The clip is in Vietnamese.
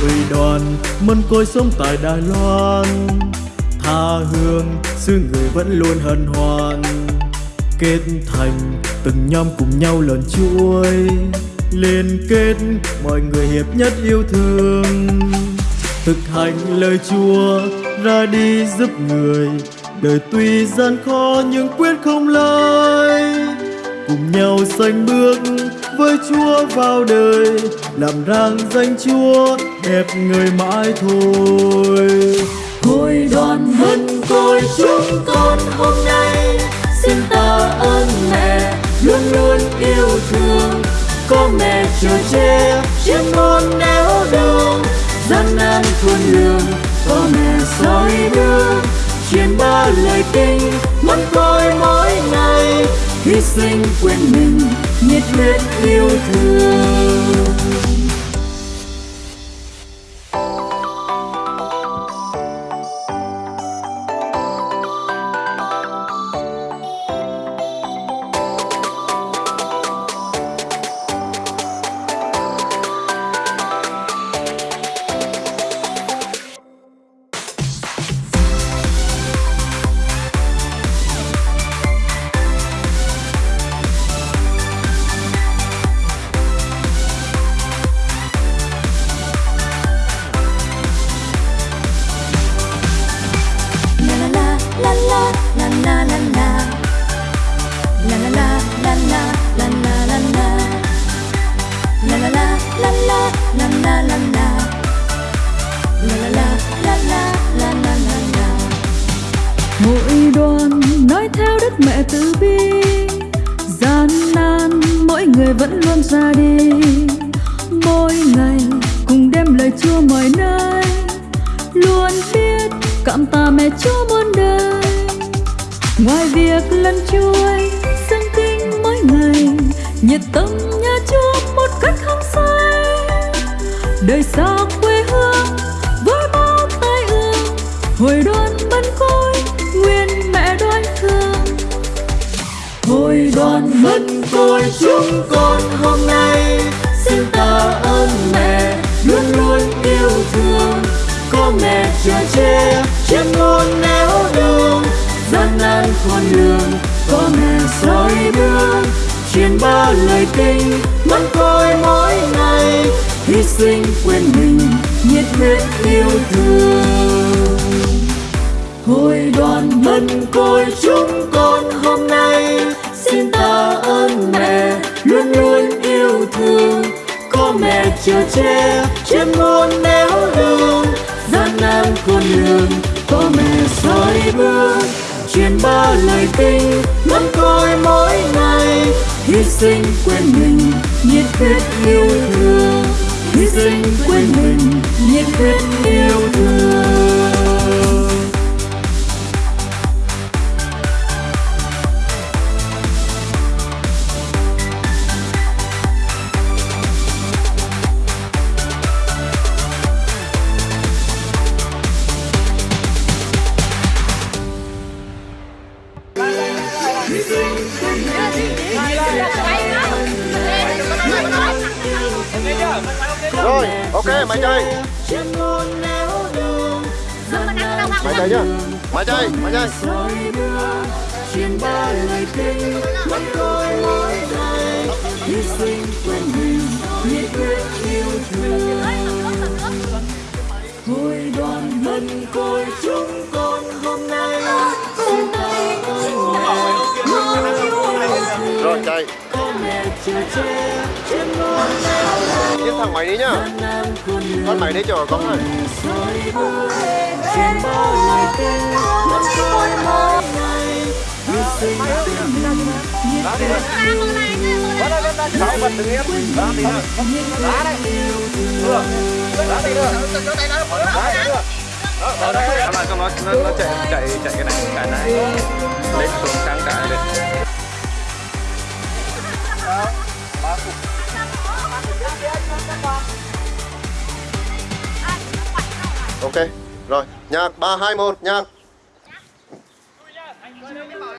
hội đoàn mân côi sống tại Đài Loan Tha hương, xứ người vẫn luôn hân hoan Kết thành từng nhóm cùng nhau lần chuối liên kết, mọi người hiệp nhất yêu thương. Thực hành lời Chúa, ra đi giúp người. Đời tuy gian khó nhưng quyết không lơi cùng nhau sánh bước với Chúa vào đời. Làm rang danh Chúa đẹp người mãi thôi. Hội đoàn hân côi chúng con hôm nay. Xin ta ơn mẹ, luôn luôn yêu có che chiếc môn néo đường gian nan khôn lường, có mẹ soi đường truyền ba lời kinh mắt côi mỗi ngày, hy sinh quên mình, nhiệt huyết yêu thương. Hội đoàn nói theo đức mẹ từ bi. Gian nan mỗi người vẫn luôn ra đi. Mỗi ngày cùng đem lời chúa mọi nơi. Luôn biết cảm tạ mẹ chúa muôn đời. Ngoài việc lăn chuối dâng kinh mỗi ngày, nhiệt tâm nhà chúa một cách không sai. Đời xa quê hương, với bao tai ương hội đoàn bân côi người đoàn mất côi chúng con hôm nay. Xin tạ ơn mẹ, luôn luôn yêu thương. Có mẹ chở che che muôn néo đường. Gian nan con đường có mẹ soi đường truyền ba lời kinh mất côi mỗi ngày. Hy sinh quên có mẹ che trên muôn néo đường gian nan con đường có mẹ soi bước truyền ba lời kinh mắt coi mỗi ngày. Hy sinh quên mình, nhiệt huyết yêu thương. Hy sinh quên mình, nhiệt huyết Rồi, ok, mày chơi. Mày chơi nhá Mày chơi, mày chơi. Truyền ba lời kinh mắt tôi mỗi ngày hy sinh quên mình nhiệt huyết yêu thương đoàn mân côi chúng truyền ba lời kinh mắt tôi mỗi ngày hy sinh quên mình. Nhiệt huyết yêu Sáu vật từng em Đá nữa Đá đấy Được. Đá tí nữa Đá tí nữa Ở đây. Các bạn nó, nó, nó chạy chạy chạy cái này cái này. Lên xuống sang cái lên Ok Rồi, nhạc 3, 2, 1, nhạc.